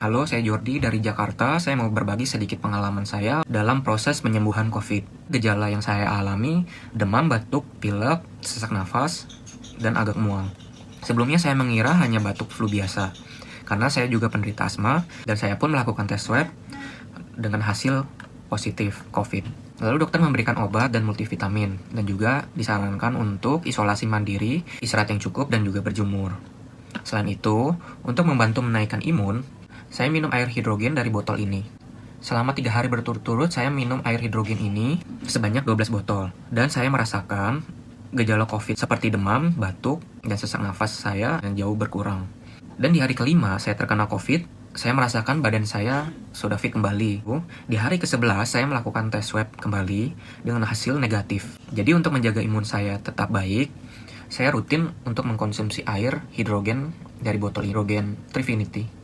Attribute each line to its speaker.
Speaker 1: Halo, saya Jordi dari Jakarta. Saya mau berbagi sedikit pengalaman saya dalam proses penyembuhan COVID. Gejala yang saya alami, demam, batuk, pilek, sesak nafas, dan agak mual. Sebelumnya saya mengira hanya batuk flu biasa, karena saya juga penderita asma, dan saya pun melakukan tes swab dengan hasil positif COVID. Lalu dokter memberikan obat dan multivitamin, dan juga disarankan untuk isolasi mandiri, istirahat yang cukup, dan juga berjemur. Selain itu, untuk membantu menaikkan imun, saya minum air hidrogen dari botol ini. Selama tiga hari berturut-turut, saya minum air hidrogen ini sebanyak 12 botol. Dan saya merasakan gejala COVID seperti demam, batuk, dan sesak nafas saya yang jauh berkurang. Dan di hari kelima saya terkena COVID, saya merasakan badan saya sudah fit kembali. Di hari ke-11 saya melakukan tes swab kembali dengan hasil negatif. Jadi untuk menjaga imun saya tetap baik, saya rutin untuk mengkonsumsi air hidrogen dari botol hidrogen Trifinity.